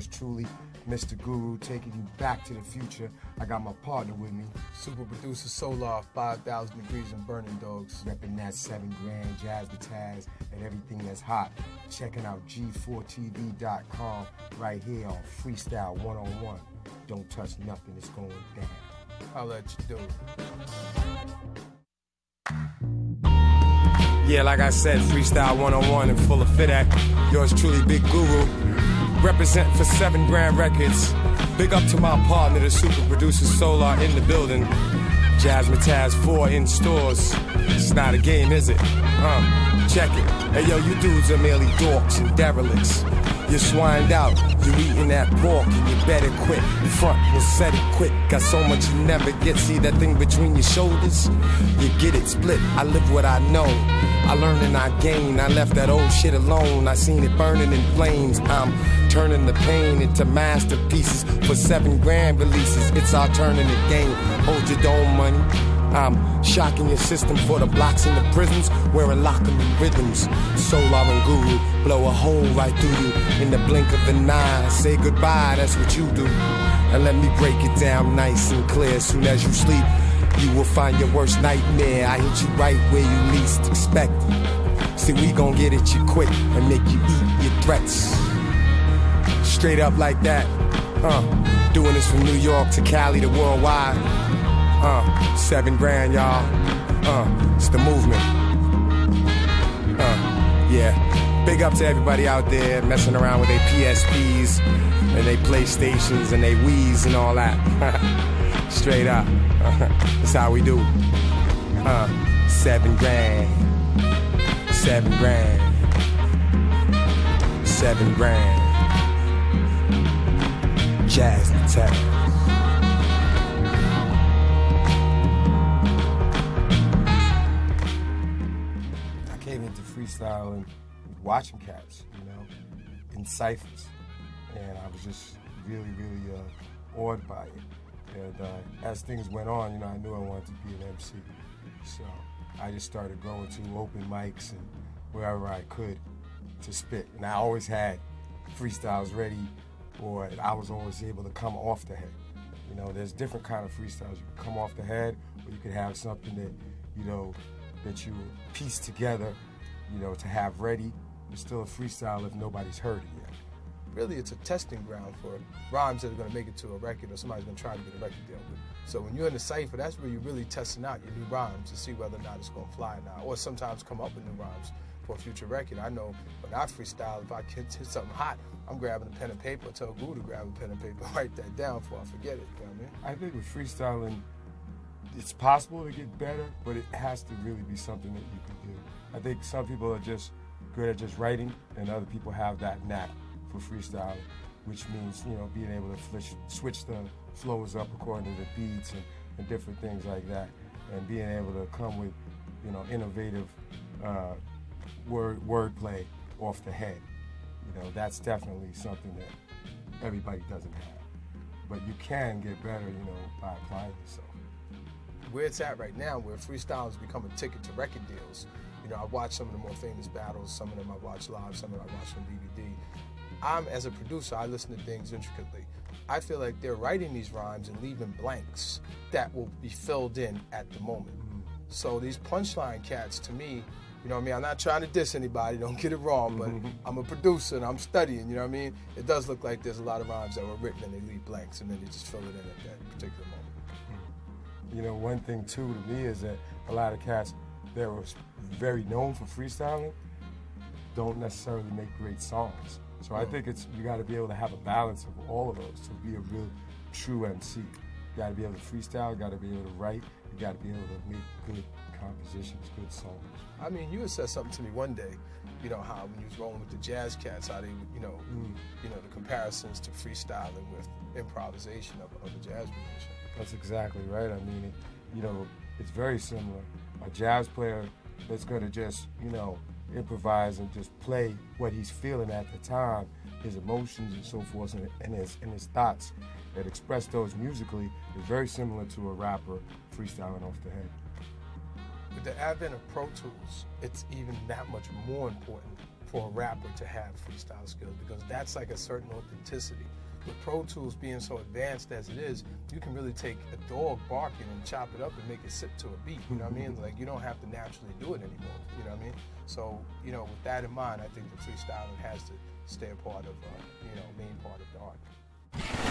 It's yours truly, Mr. Guru, taking you back to the future. I got my partner with me, Super producer Solar, 5,000 degrees and burning dogs. repping that seven grand, Jazzmatazz, and everything that's hot. Checking out G4TV.com right here on Freestyle 101. Don't touch nothing, it's going down. I'll let you do it. Yeah, like I said, Freestyle 101 and full of fit act. Yours truly, Big Guru. Represent for seven grand records. Big up to my partner, the super producer Solar in the building. Jazzmatazz 4 in stores. It's not a game, is it? Huh? check it. Hey yo, you dudes are merely dorks and derelicts. You're swined out, you're eating that pork, and you better quit. Front and set it quick. Got so much you never get. See that thing between your shoulders? You get it split. I live what I know. I learn and I gain. I left that old shit alone. I seen it burning in flames. I'm turning the pain into masterpieces for seven grand releases. It's our turn in the game. Hold your dome money. I'm shocking your system for the blocks in the prisons, wearing locking rhythms. Solar and guru blow a hole right through you in the blink of an eye. Say goodbye, that's what you do. And let me break it down nice and clear. Soon as you sleep, you will find your worst nightmare. I hit you right where you least expect. See, we gon' get at you quick and make you eat your threats. Straight up like that. huh? doing this from New York to Cali to worldwide. Uh, seven grand, y'all. Uh, it's the movement. Uh, yeah. Big up to everybody out there messing around with their PSPs and their PlayStations and their Wii's and all that. Straight up. That's how we do. Uh, seven grand. Seven grand. Seven grand. Jazz Tech. Freestyling watching cats, you know, in ciphers. And I was just really, really uh, awed by it. And uh, as things went on, you know, I knew I wanted to be an MC. So I just started going to open mics and wherever I could to spit. And I always had freestyles ready, or I was always able to come off the head. You know, there's different kind of freestyles. You can come off the head, or you could have something that, you know, that you piece together, you know, to have ready. It's still a freestyle if nobody's heard it yet. Really, it's a testing ground for rhymes that are going to make it to a record or somebody's going to try to get a record deal with. So when you're in the cipher, that's where you're really testing out your new rhymes to see whether or not it's going to fly or not, or sometimes come up with new rhymes for a future record. I know when I freestyle, if I hit something hot, I'm grabbing a pen and paper, tell Guru to grab a pen and paper, write that down before I forget it. You know what I mean? I think with freestyling, it's possible to get better, but it has to really be something that you can do. I think some people are just good at just writing, and other people have that knack for freestyling, which means you know being able to flish, switch the flows up according to the beats and, and different things like that, and being able to come with you know innovative uh, word wordplay off the head. You know that's definitely something that everybody doesn't have, but you can get better, you know, by applying yourself. Where it's at right now, where freestyle has become a ticket to record deals. You know, I watch some of the more famous battles. Some of them I watch live. Some of them I watch on DVD. I'm as a producer, I listen to things intricately. I feel like they're writing these rhymes and leaving blanks that will be filled in at the moment. Mm-hmm. So these punchline cats, to me, you know what I mean? I'm not trying to diss anybody, don't get it wrong, but mm-hmm. I'm a producer and I'm studying, you know what I mean? It does look like there's a lot of rhymes that were written and they leave blanks and then they just fill it in at that particular moment. You know, one thing too to me is that a lot of cats that were very known for freestyling don't necessarily make great songs. So I think it's you got to be able to have a balance of all of those to be a real true MC. You got to be able to freestyle, you got to be able to write, you got to be able to make good compositions, good songs. I mean, you had said something to me one day, you know, how when you was rolling with the jazz cats, how they, you know, mm. you know, the comparisons to freestyling with improvisation of, of a jazz musician. That's exactly right. I mean, it, you know, it's very similar. A jazz player that's going to just, you know, improvise and just play what he's feeling at the time, his emotions and so forth, and, and his and his thoughts that express those musically is very similar to a rapper freestyling off the head. with the advent of Pro Tools, it's even that much more important for a rapper to have freestyle skills because that's like a certain authenticity. With Pro Tools being so advanced as it is, you can really take a dog barking and chop it up and make it sit to a beat. You know what I mean? Like you don't have to naturally do it anymore. You know what I mean? So you know, with that in mind, I think the freestyling has to stay a part of, uh, you know, main part of the art.